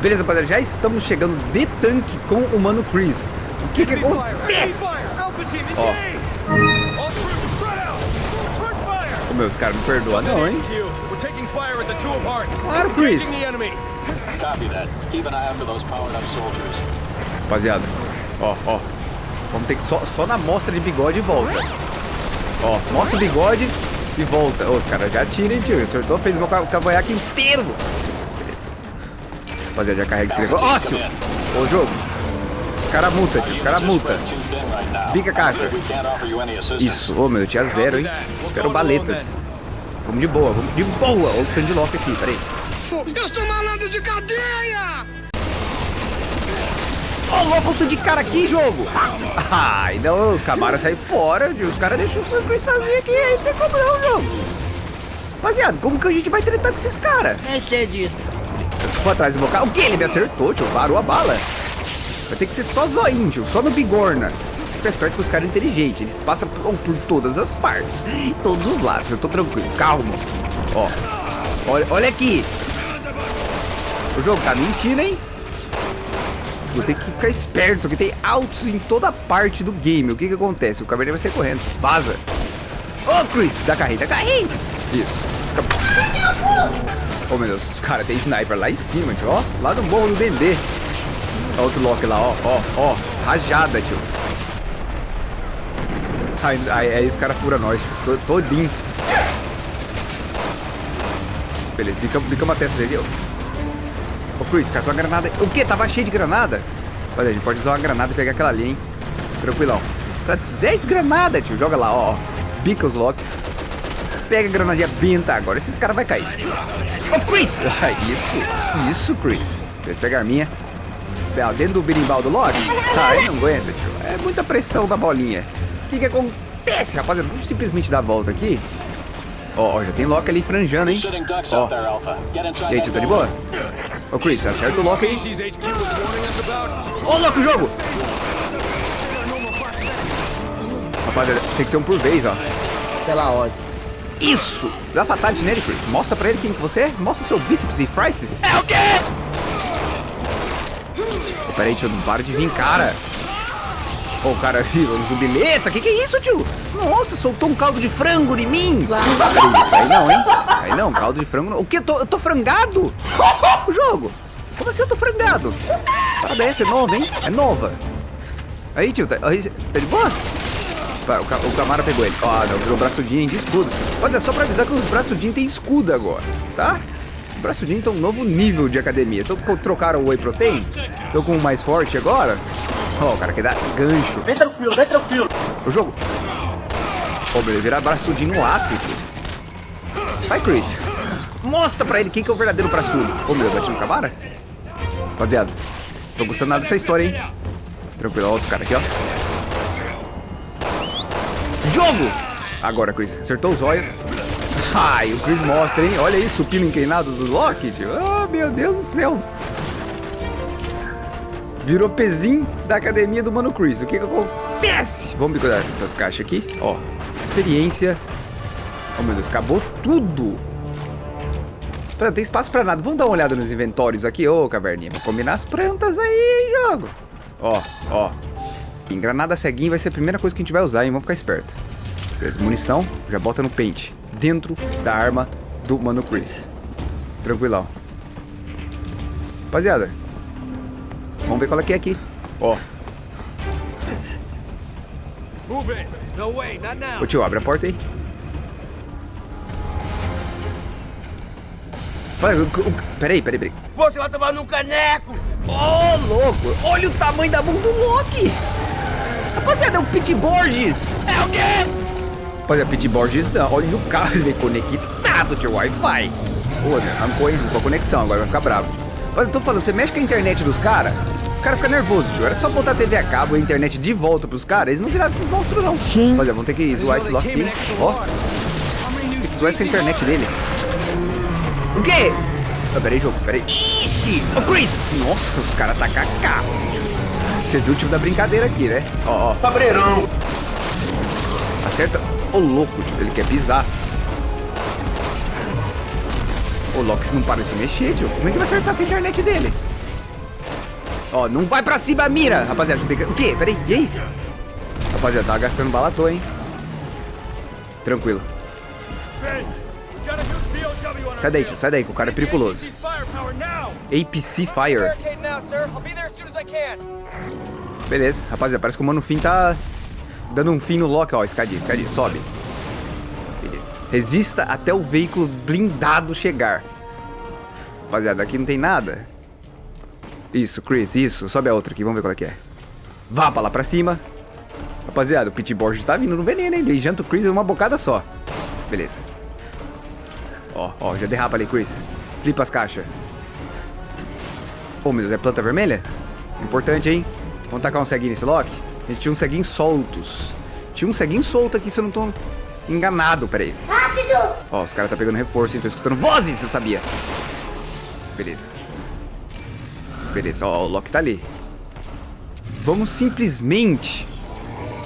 Beleza, rapaziada, já estamos chegando de tanque com o Mano Chris. O que que acontece? Ó. Ô, meus caras, me perdoa não, hein? Claro, Chris. Rapaziada, ó, ó. Vamos ter que só, só na mostra de bigode e volta. Ó, mostra o bigode e volta. Os caras já atiram, tio. Acertou, fez meu cavanhaque inteiro. Beleza. Rapaziada, já carrega esse negócio. Ócio! Ô, jogo. Os caras multa, tio. Os caras multa. Bica a caixa. Isso. Ô, meu, eu tinha zero, hein? Quero baletas. Vamos de boa, vamos de boa. Olha o tanto lock aqui, peraí. Eu sou malandro de cadeia! Ó, oh, louco, de cara aqui, jogo! Ah, então os camaras saem fora, os caras deixam o cristalzinho aqui, aí não tem como não, jogo. Rapaziada, como que a gente vai tretar com esses caras? É cedido. Eu tô atrás do meu carro. O que? Ele me acertou, tio. Parou a bala. Vai ter que ser só zoinho, tio. Só no bigorna. Fica esperto com os caras inteligentes. Eles passam por, por todas as partes. Todos os lados. Eu tô tranquilo. Calma. Ó. Olha, olha aqui. O jogo tá mentindo, hein? Vou ter que ficar esperto, porque tem altos em toda parte do game. O que que acontece? O caverninha vai sair correndo. Vaza. Ô, oh, Chris, dá carrinho, dá carrinho. Isso. Oh, meu Deus, os caras tem sniper lá em cima, tio. Ó, lá no morro do Dendê. Outro lock lá, ó, ó, ó. Rajada, tio. Aí, aí, aí os caras furam nós, tio. Todinho. Beleza, bicamos a testa dele, ó. Chris, catou uma granada. O quê? Tava cheio de granada? Olha, a gente pode usar uma granada e pegar aquela ali, hein? Tranquilão. Tá 10 granadas, tio. Joga lá, ó. Bica os lock. Pega a granadinha benta agora. Esses caras vão cair. Ô, oh, Chris! isso, isso, Chris. Fez pegar a minha. Dentro do berimbau do lock? Ai, não aguenta, tio. É muita pressão da bolinha. O que que acontece, rapaziada? Vamos simplesmente dar a volta aqui. Ó, ó, já tem lock ali franjando, hein? Ó. E aí, tio, tá de boa? Ô, Chris, acerta o lock aí. Ô, oh, louco, jogo! Rapaziada, tem que ser um por vez, ó. Pela ordem. Isso! Dá fatality nele, Chris. Mostra pra ele quem que você é. Mostra o seu bíceps e frices. É o quê? Oh, peraí, tio, não para de vir, cara. Oh, cara, filho, jubileta, que que é isso, tio? Nossa, soltou um caldo de frango em mim. Aí, não, hein? Aí não, caldo de frango não. O que? Eu tô, eu tô frangado? O jogo? Como assim eu tô frangado? Parabéns, é nova, hein? É nova. Aí, tio, tá, aí, tá de boa? O, o Camara pegou ele. Ó, ah, não, virou braçudinho de escudo. Mas é só pra avisar que os braçudinhos tem escudo agora, tá? Os braçudinhos estão um novo nível de academia. Então trocaram o Whey Protein. Tô com o mais forte agora. Ó, oh, o cara quer dar gancho. Vem tranquilo, vem tranquilo. O jogo. Oh, meu, ele vira braçudinho no. Vai, Chris. Mostra pra ele quem que é o verdadeiro braçudo. Ô, oh, meu, bati no Camara? Rapaziada, tô gostando nada dessa história, hein? Tranquilo, ó, outro cara aqui, ó. Jogo! Agora, Chris. Acertou o zóio. Ai, o Chris mostra, hein? Olha isso, o pino inclinado do Loki, tio. Oh, meu Deus do céu. Virou pezinho da academia do Mano Chris. O que que acontece? Vamos cuidar dessas caixas aqui. Ó, experiência. Oh, meu Deus, acabou tudo. Não tem espaço pra nada. Vamos dar uma olhada nos inventórios aqui. Ô, oh, caverninha. Vou combinar as plantas aí, jogo. Ó, ó. Engranada ceguinha vai ser a primeira coisa que a gente vai usar, hein? Vamos ficar esperto. Beleza, munição. Já bota no pente. Dentro da arma do Mano Chris. Tranquilão. Rapaziada, Vamos ver qual é que é aqui. Ó. Ô tio, abre a porta aí. Peraí, peraí, peraí. Você vai tomar num caneco! Ô, oh, louco! Olha o tamanho da mão do Loki! Rapaziada, é o Pete Borges! É o quê? Rapaziada, Pete Borges não. Olha o carro, ele é conectado, tio, Wi-Fi. Pô? Arrancou, arrancou a conexão, agora vai ficar bravo. Mas eu tô falando, você mexe com a internet dos caras, os caras ficam nervosos, tio. Era só botar a TV a cabo e a internet de volta pros caras, eles não viravam esses monstros, não. Sim. Mas é, vamos ter que zoar esse lock aqui. Ó. Tem que zoar essa internet dele. O quê? Ah, peraí, jogo, peraí. Ixi! Ô, oh, Chris! Nossa, os caras tá cacá. Você viu o tipo da brincadeira aqui, né? Ó, ó. Cabreirão! Acerta. Ô, louco, tio. Ele quer pisar. O Loki não para de se mexer, tio. Como é que vai acertar essa internet dele? Ó, não vai pra cima, mira! Rapaziada, tem. O quê? Peraí, e aí? Rapaziada, tá gastando bala à toa, hein? Tranquilo. Sai daí. Sai daí, que o cara é periculoso. APC Fire. Beleza, rapaziada, parece que o Mano Fim tá dando um fim no Loki, ó, escadinha, escadinha, sobe. Beleza. Resista até o veículo blindado chegar. Rapaziada, aqui não tem nada. Isso, Chris, isso. Sobe a outra aqui, vamos ver qual é que é. Vá pra lá pra cima. Rapaziada, o Pit Borges tá vindo no veneno, hein? Ele janta o Chris uma bocada só. Beleza. Ó, ó, já derrapa ali, Chris. Flipa as caixas. Ô, oh, meu Deus, é planta vermelha? Importante, hein? Vamos tacar um ceguinho nesse Loki? A gente tinha um ceguinho soltos. Tinha um ceguinho solto aqui, se eu não tô enganado. Pera aí. Rápido! Ó, os caras tá pegando reforço, hein? Tô escutando vozes, eu sabia. Beleza. Beleza, ó, o Loki tá ali. Vamos simplesmente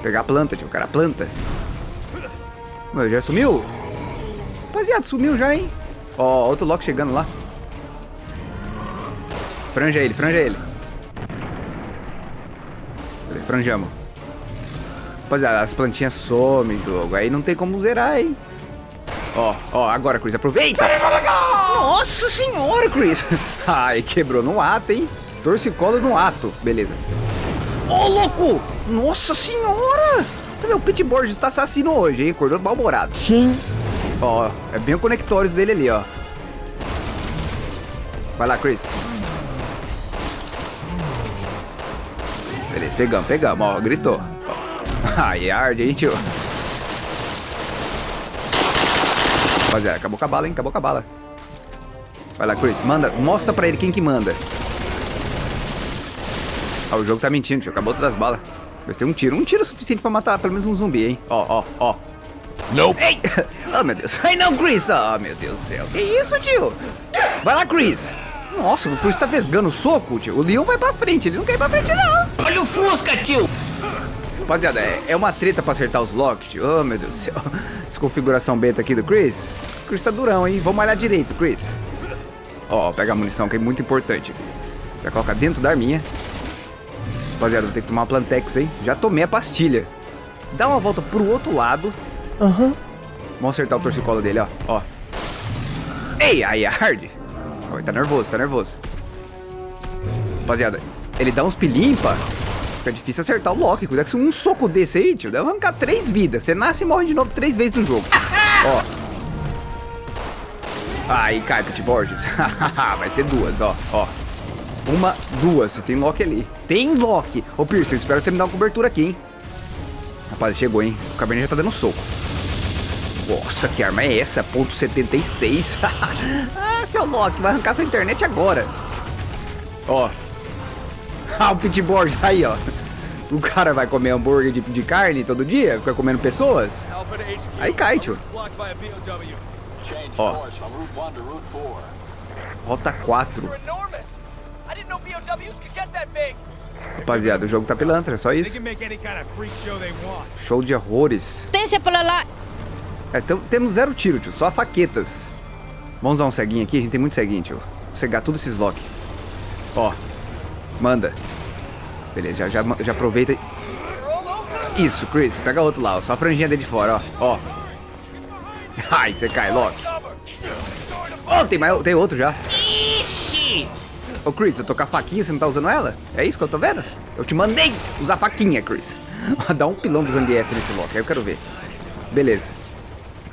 pegar a planta, tio. O cara, a planta. Meu, já sumiu? Rapaziada, sumiu já, hein? Ó, outro Loki chegando lá. Franja ele, franja ele. Franjamos. Rapaziada, as plantinhas somem, jogo. Aí não tem como zerar, hein? Ó, ó, agora, Chris, aproveita! Nossa senhora, Chris! Ai, quebrou no ato, hein? Torcicolo no ato. Beleza. Ô, oh, louco! Nossa senhora! O Pit Borges tá assassino hoje, hein? Acordou mal-humorado. Sim. Ó, é bem o conectores dele ali, ó. Vai lá, Chris. Beleza, pegamos, pegamos, ó, gritou. Ai, arde, hein, tio. Rapaziada, acabou com a bala, hein, acabou com a bala. Vai lá, Chris, manda, mostra pra ele quem que manda. Ó, o jogo tá mentindo, tio, acabou todas as balas. Vai ser um tiro, um tiro suficiente pra matar pelo menos um zumbi, hein. Ó, ó, ó. Nope. Ei! Oh, meu Deus. Ai, não, Chris. Oh, meu Deus do céu. Que isso, tio? Vai lá, Chris. Nossa, o Chris tá vesgando o soco, tio. O Leon vai pra frente. Ele não quer ir pra frente, não. Olha o Fusca, tio. Rapaziada, é, é uma treta pra acertar os locks, tio. Oh, meu Deus do céu. Desconfiguração beta aqui do Chris. O Chris tá durão, hein? Vamos malhar direito, Chris. Ó, pega a munição, que é muito importante. Já coloca dentro da arminha. Rapaziada, vou ter que tomar uma Plantex, hein? Já tomei a pastilha. Dá uma volta pro outro lado. Aham. Uhum. Vamos acertar o torcicolo dele, ó. ó. Ei, aí, hard. Oh, tá nervoso, tá nervoso. Rapaziada, ele dá uns pilimpa. Fica difícil acertar o Loki. Cuidado que um soco desse aí, tio, deve arrancar três vidas. Você nasce e morre de novo três vezes no jogo. ó. Aí cai, Pit Borges. Vai ser duas, ó. Ó. Uma, duas. Tem Loki ali. Tem Loki. Ô, Pierce, eu espero você me dar uma cobertura aqui, hein. Rapaz, chegou, hein. O Cabernet já tá dando soco. Nossa, que arma é essa? Ponto 76. ah, seu Loki, vai arrancar sua internet agora. Ó. Ah, o Pitborg, aí, ó. O cara vai comer hambúrguer de, de carne todo dia? Fica comendo pessoas? Aí cai, tio. Ó. Rota 4. Rapaziada, o jogo tá pilantra, é só isso. Show de horrores. Deixa pra lá. É, temos zero tiro, tio. Só faquetas. Vamos usar um ceguinho aqui. A gente tem muito ceguinho, tio. Vou cegar tudo esses lock. Ó. Manda. Beleza, já, já, já aproveita. Isso, Chris. Pega outro lá, ó. Só a franjinha dele de fora, ó. Ó. Ai, você cai, Loki. Oh, tem, mais, tem outro já. Ixi! Ô, Chris, eu tô com a faquinha, você não tá usando ela? É isso que eu tô vendo? Eu te mandei usar a faquinha, Chris. Dá um pilão do Zangief nesse Loki, aí eu quero ver. Beleza.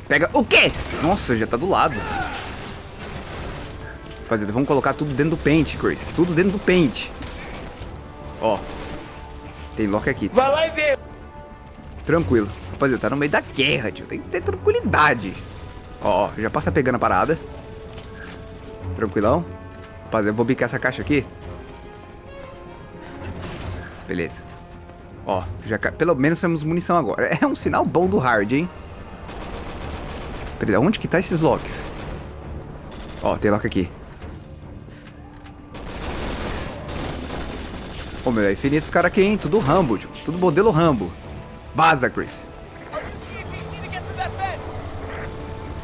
Pega o quê? Nossa, já tá do lado. Rapaziada, vamos colocar tudo dentro do pente, Chris. Tudo dentro do pente. Ó. Tem lock aqui. Vai lá e vê. Tranquilo. Rapaziada, tá no meio da guerra, tio. Tem que ter tranquilidade. Ó, já passa pegando a parada. Tranquilão. Rapaziada, eu vou bicar essa caixa aqui. Beleza. Ó, já pelo menos temos munição agora. É um sinal bom do hard, hein? Peraí, onde que tá esses locks? Ó, tem lock aqui. Ô, meu, é infinito os caras aqui, hein? Tudo Rambo, tio. Tudo modelo Rambo. Vaza, Chris.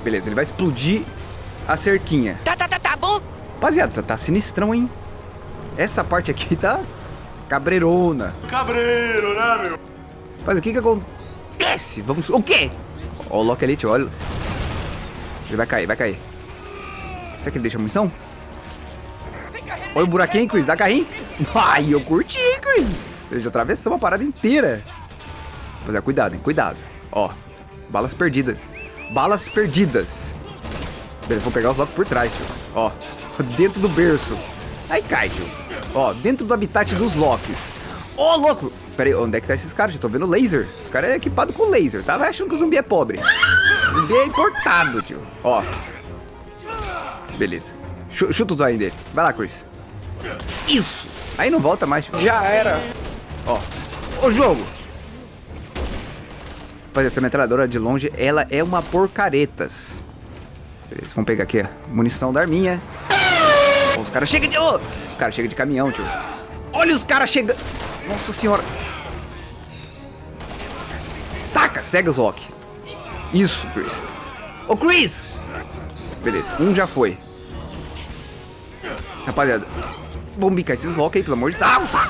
Beleza, ele vai explodir a cerquinha. Tá, tá, tá, tá bom. Rapaziada, tá, tá sinistrão, hein? Essa parte aqui tá cabreirona. Cabreiro, né, meu? Mas o que que acontece? Vamos... O quê? Ó, o Loki ali, tio, olha. Ele vai cair, vai cair. Será que ele deixa munição? Olha o buraquinho, Chris, dá carrinho. Ai, eu curti, Chris. Ele já atravessou uma parada inteira. Rapaziada, cuidado, hein, cuidado. Ó, balas perdidas. Balas perdidas. Beleza, vou pegar os Loki por trás, tio. Ó, dentro do berço. Aí cai, tio. Ó, dentro do habitat dos Locks. Ô, louco! Pera aí, onde é que tá esses caras? Eu tô vendo laser. Esse cara é equipado com laser. Tava achando que o zumbi é pobre. O zumbi é importado, tio. Ó. Beleza. Chu- Chuta o zóio dele. Vai lá, Chris. Isso! Aí não volta mais. tio. Já era. Ó. O jogo! Rapaz, essa metralhadora de longe, ela é uma porcaretas. Beleza, vamos pegar aqui a munição da arminha. Ó, os caras chegam de... ô, os caras chegam de caminhão, tio. Olha os caras chegando. Nossa senhora. Taca, cega Loki. Isso, Chris. Ô, Chris! Beleza, um já foi. Rapaziada, vamos bicar esses Loki aí, pelo amor de Deus. Ah,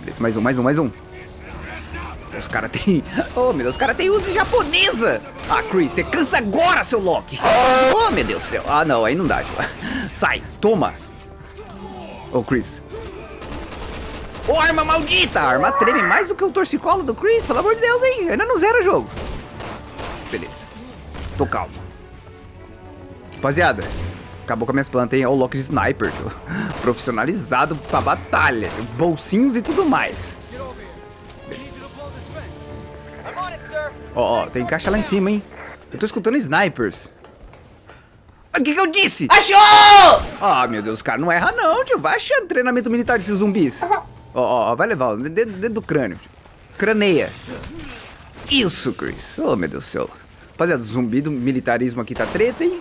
Beleza, mais um, mais um, mais um. Os caras tem. Oh, meu Deus, os caras tem uso japonesa. Ah, Chris, você cansa agora, seu Loki. Oh, meu Deus do céu. Ah, não, aí não dá. Sai, toma. Ô, Chris. Ô, arma maldita! A arma treme mais do que o torcicolo do Chris, pelo amor de Deus, hein? Ainda não zera o jogo. Beleza. Tô calmo. Rapaziada, acabou com as minhas plantas, hein? O Loki de Sniper. Profissionalizado pra batalha. Bolsinhos e tudo mais. Ó, ó, tem caixa lá em cima, hein? Eu tô escutando snipers. O que que eu disse? Achou! Ah, meu Deus, cara, não erra não, tio. Vai achando treinamento militar desses zumbis. Ó, ó, ó, vai levar, dentro, dentro do crânio. tio. Craneia. Isso, Chris. Oh, meu Deus do céu. Rapaziada, zumbi do militarismo aqui tá treta, hein?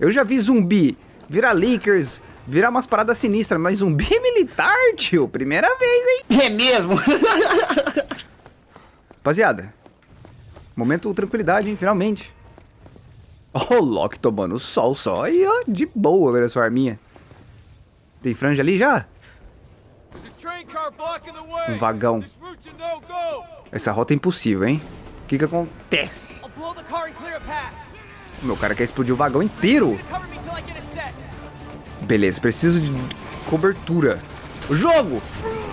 Eu já vi zumbi virar leakers, virar umas paradas sinistras, mas zumbi militar, tio, primeira vez, hein? É mesmo? Rapaziada, momento tranquilidade, hein? Finalmente. Ó, o Loki tomando sol só e ó, de boa, velho, sua arminha. Tem franja ali já? Um vagão. Essa rota é impossível, hein? O que que acontece? Meu cara quer explodir o vagão inteiro. Beleza, preciso de cobertura. O jogo!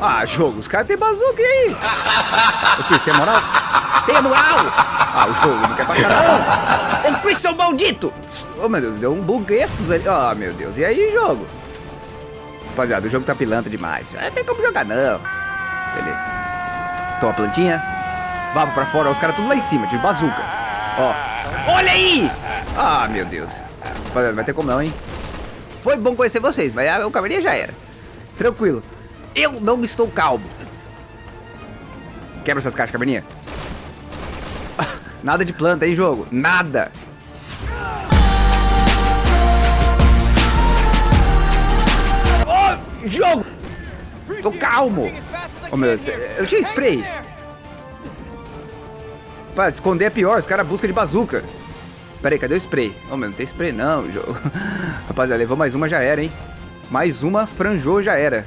Ah, jogo, os caras têm bazuca aí. O Chris, tem moral? Tem moral! Ah, o jogo não quer pra caralho. Ô, Chris, seu maldito! Oh, meu Deus, deu um buguestos ali. Ah, meu Deus, e aí, jogo? Rapaziada, o jogo tá pilantra demais. Não tem como jogar, não. Beleza. Toma a plantinha. Vamos pra fora. Os caras tudo lá em cima, de bazuca. Ó. Olha aí! Ah, meu Deus. Rapaziada, não vai ter como não, hein? Foi bom conhecer vocês, mas a- o caveirinha já era. Tranquilo. Eu não estou calmo. Quebra essas caixas, caverninha. Nada de planta, hein, jogo? Nada. Ô, jogo! Tô calmo. Oh, meu Deus, eu tinha spray. Pá, esconder é pior, os caras buscam de bazuca. Pera aí, cadê o spray? Oh, meu, não tem spray não, jogo. Rapaziada, levou mais uma, já era, hein? Mais uma, franjou, já era.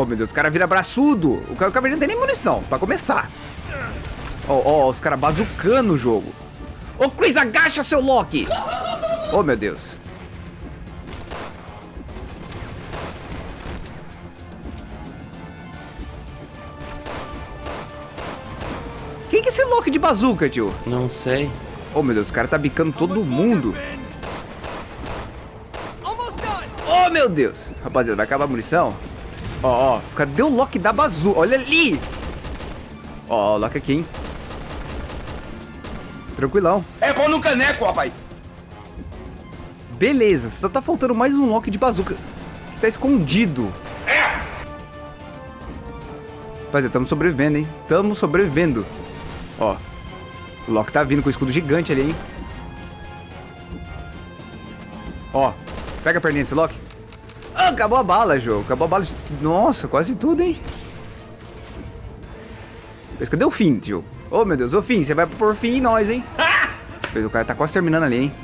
Oh, meu Deus, o cara vira braçudo. O ca- o cavaleiro não tem nem munição, pra começar. Ó, ó, os caras bazucando o jogo. Ô, Chris, agacha, seu Loki! Oh, meu Deus. Quem que é esse Loki de bazuca, tio? Não sei. Oh, meu Deus, o cara tá bicando todo mundo. Oh, meu Deus. Rapaziada, vai acabar a munição? Ó, ó, cadê o Loki da bazuca? Olha ali. Ó, o Loki aqui, hein? Tranquilão. É pão no caneco, rapaz. Beleza, só tá faltando mais um Loki de bazuca. Que tá escondido. Rapaziada, tamo sobrevivendo, hein? Tamo sobrevivendo. Ó. O Loki tá vindo com o escudo gigante ali, hein? Ó. Pega a perninha desse Loki. Acabou a bala, jogo. Acabou a bala. de- Nossa, quase tudo, hein? Mas cadê o fim, tio? Ô, meu Deus. Ô, Fim, você vai por fim em nós, hein? O cara tá quase terminando ali, hein?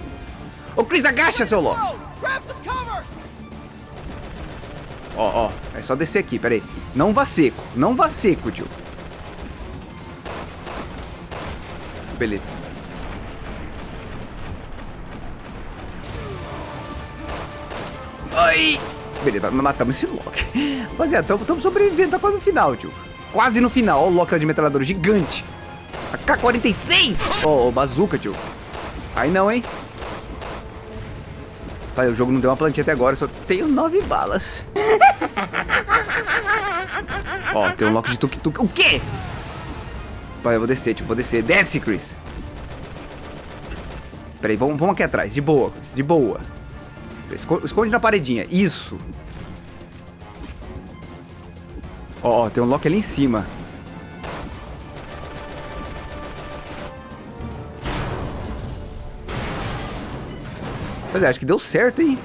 Ô, Chris, agacha, seu louco. Ó, ó. É só descer aqui, peraí. Não vá seco. Não vá seco, tio. Beleza. Beleza, matamos esse Loki. Rapaziada, estamos sobrevivendo, tá quase no final, tio. Quase no final. Ó o Loki de metralhadora gigante. A K-46! Ó, oh, bazuca, tio. Aí não, hein? Pai, o jogo não deu uma plantinha até agora, só tenho nove balas. Ó, tem um Loki de tuk-tuk. O quê? Pai, eu vou descer, tio, vou descer. Desce, Chris. Peraí, vamos, vamos aqui atrás. De boa, Chris, de boa. Esconde na paredinha. Isso. Ó, tem um Loki ali em cima. Pois é, acho que deu certo, hein?